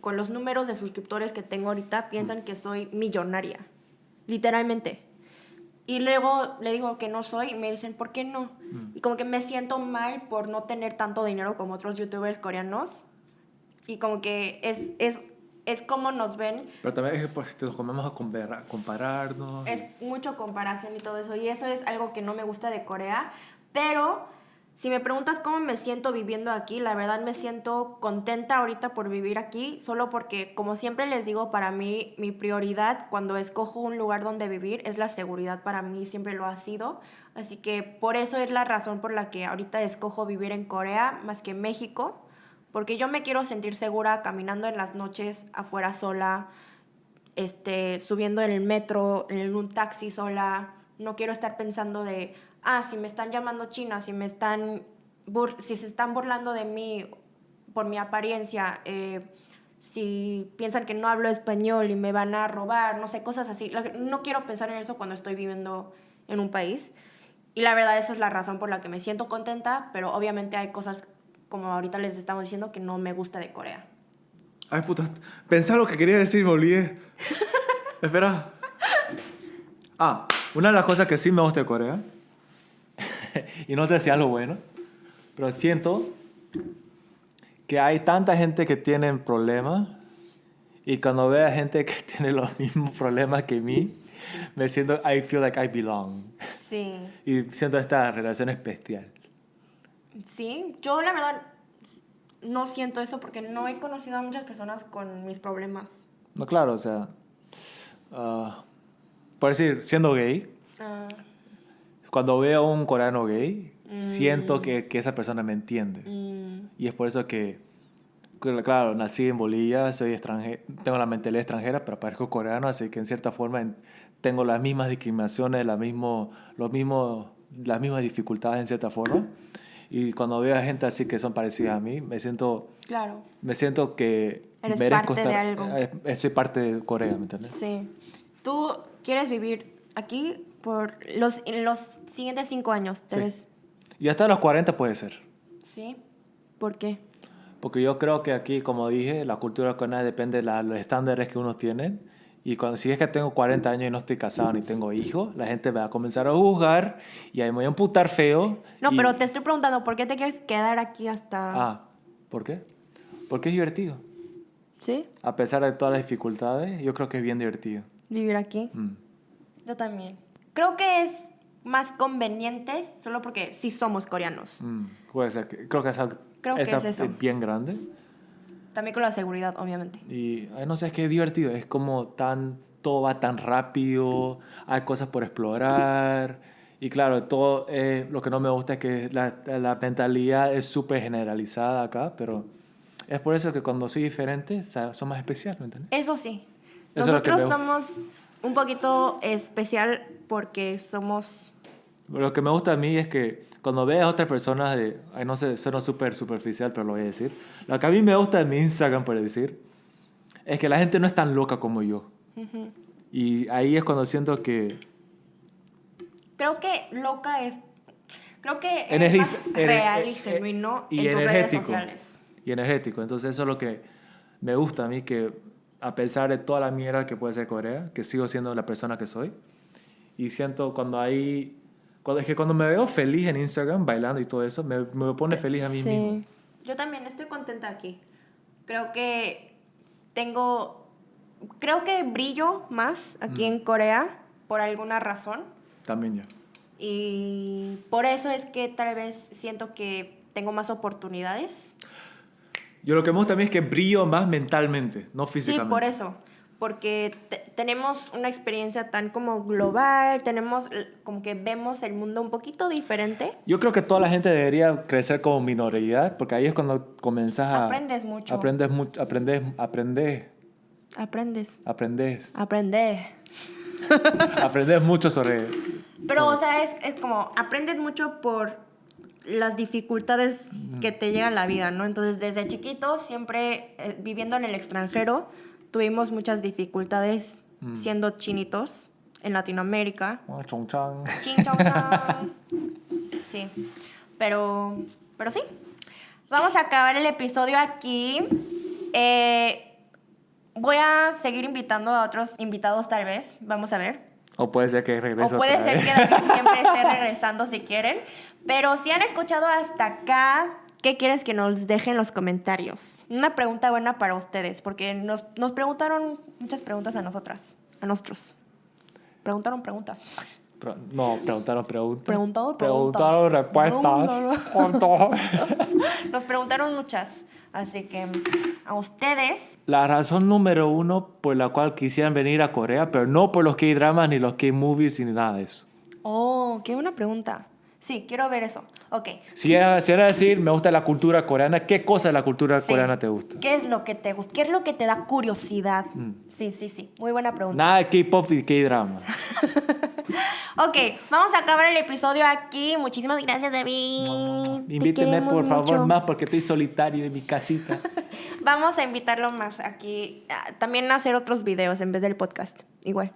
con los números de suscriptores que tengo ahorita piensan que soy millonaria. Literalmente. Y luego le digo que no soy y me dicen, ¿por qué no? Y como que me siento mal por no tener tanto dinero como otros youtubers coreanos. Y como que es, es, es como nos ven Pero también es que pues, nos comemos a compara- compararnos. es mucho comparación y todo eso. Y eso es algo que no me gusta de Corea. Pero si me preguntas cómo me siento viviendo aquí, la verdad me siento contenta ahorita por vivir aquí. Solo porque, como siempre les digo, para mí mi prioridad cuando escojo un lugar donde vivir es la seguridad. Para mí siempre lo ha sido. Así que por eso es la razón por la que ahorita escojo vivir en Corea más que en México. Porque yo me quiero sentir segura caminando en las noches afuera sola, este, subiendo en el metro, en un taxi sola. No quiero estar pensando de, ah, si me están llamando china, si me están, bur- si se están burlando de mí por mi apariencia, eh, si piensan que no hablo español y me van a robar, no sé, cosas así. No quiero pensar en eso cuando estoy viviendo en un país. Y la verdad esa es la razón por la que me siento contenta, pero obviamente hay cosas, como ahorita les estamos diciendo, que no me gusta de Corea. Ay, puta. Pensá lo que quería decir, me olvidé. Espera. Ah, una de las cosas que sí me gusta de Corea, y no sé si es algo bueno, pero siento que hay tanta gente que tiene problemas y cuando veo a gente que tiene los mismos problemas que mí, me siento, I feel like I belong. Sí. Y siento esta relación especial. Sí, yo la verdad no siento eso porque no he conocido a muchas personas con mis problemas. No, claro, o sea, ah, por decir, siendo gay, cuando veo a un coreano gay, siento que, que esa persona me entiende. mm, Y es por eso que, claro, nací en Bolivia, soy extranjero, tengo la mentalidad extranjera, pero parezco coreano, así que en cierta forma en- tengo las mismas discriminaciones, la mismo, los mismos, las mismas dificultades en cierta forma. Y cuando veo a gente así que son parecidas a mí, me siento, claro, me siento que Eres merezco parte de estar, algo. eh, eh, soy parte de Corea, ¿me entiendes? sí. ¿Tú quieres vivir aquí por los, los siguientes cinco años? ¿te Sí. Y hasta los 40 puede ser. Sí. ¿Por qué? Porque yo creo que aquí, como dije, la cultura coreana depende de la- los estándares que uno tiene. Y cuando, si es que tengo 40 años y no estoy casado ni tengo hijos, la gente me va a comenzar a juzgar y ahí me voy a emputar feo. No, y- pero te estoy preguntando, ¿por qué te quieres quedar aquí hasta...? Ah, ¿por qué? Porque es divertido. ¿Sí? A pesar de todas las dificultades, yo creo que es bien divertido. Vivir aquí. Mm. Yo también. Creo que es más conveniente solo porque sí somos coreanos. Mm, Puede ser. Creo que es, algo- Creo que es eso. bien grande. También con la seguridad, obviamente. Y ay, no sé, es que es divertido. Es como tan. Todo va tan rápido. Hay cosas por explorar. Y claro, todo. eh, lo que no me gusta es que la, la mentalidad es súper generalizada acá. Pero es por eso que cuando soy diferente, son más especiales, ¿me entiendes? Eso sí. Eso es Nosotros me somos un poquito especial porque somos... Lo que me gusta a mí es que cuando veas a otras personas de. Ay, no sé, suena súper superficial, pero lo voy a decir. Lo que a mí me gusta de mi Instagram, por decir, es que la gente no es tan loca como yo. Ujú. Y ahí es cuando siento que, Creo que loca es. Creo que es Energiz- más real y eh, eh, genuino y en tus redes energético. sociales. Y energético. Entonces eso es lo que me gusta a mí, que a pesar de toda la mierda que puede ser Corea, que sigo siendo la persona que soy. Y siento cuando hay... Cuando, es que cuando me veo feliz en Instagram, bailando y todo eso, me, me pone feliz a mí mismo. Yo también estoy contenta aquí. Creo que tengo. Creo que brillo más aquí Mm. en Corea por alguna razón. También yo. Y por eso es que tal vez siento que tengo más oportunidades. Yo lo que me gusta mí es que brillo más mentalmente, no Sí, físicamente. por eso. Porque te- tenemos una experiencia tan como global, tenemos l- como que vemos el mundo un poquito diferente. Yo creo que toda la gente debería crecer como minoridad, porque ahí es cuando comenzas a... Aprendes mucho. Aprendes mucho, aprendes, aprendes, Aprendes. aprendes, Aprendes. aprendes mucho sobre... Pero, o sea, es, es como, aprendes mucho por las dificultades que te llegan a la vida, ¿no? Entonces, desde chiquitos, siempre eh, viviendo en el extranjero, tuvimos muchas dificultades siendo chinitos en Latinoamérica. Ah, chong chang. Chin, chong, chong. Sí, pero, pero sí. Vamos a acabar el episodio aquí. Eh, voy a seguir invitando a otros invitados tal vez. Vamos a ver. O puede ser que O regrese puede otra ser vez. que David siempre esté regresando si quieren. Pero si han escuchado hasta acá, ¿qué quieres que nos dejen en los comentarios? Una pregunta buena para ustedes, porque nos, nos preguntaron muchas preguntas a nosotras, a nosotros. Preguntaron preguntas. Pro- no, preguntaron preguntas. Preguntado preguntas. Preguntaron respuestas. Junto. Nos preguntaron muchas. Así que a ustedes, La razón número uno por la cual quisieran venir a Corea, pero no por los K-dramas ni los K-movies ni nada de eso. oh, qué buena pregunta. Sí, quiero ver eso. Ok. Si era, si era decir, me gusta la cultura coreana, ¿qué cosa de la cultura Sí. coreana te gusta? ¿Qué es lo que te gusta? ¿Qué es lo que te da curiosidad? Sí, sí, sí. Muy buena pregunta. Nada de K-pop y K-drama. Ok, vamos a acabar el episodio aquí. Muchísimas gracias, David. Queremos por favor más porque estoy solitario en mi casita. Vamos a invitarlo más aquí. También a hacer otros videos en vez del podcast. Igual.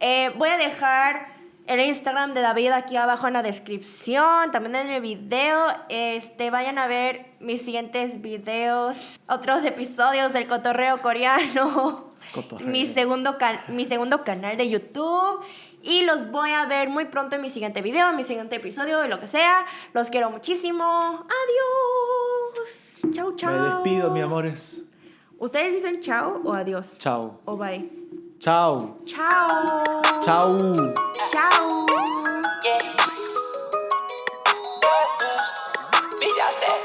Eh, voy a dejar el Instagram de David aquí abajo en la descripción. También en el video. Este, vayan a ver mis siguientes videos. Otros episodios del cotorreo coreano. Cotorreo. Mi segundo, mi segundo canal de YouTube. Y los voy a ver muy pronto en mi siguiente video, en mi siguiente episodio, y lo que sea. Los quiero muchísimo. Adiós. Chau, chau. Me despido, mi amores. ¿Ustedes dicen chao o adiós? Chao. O bye. Chao. Chao. Chao. Chao. Yeah. Uh, uh.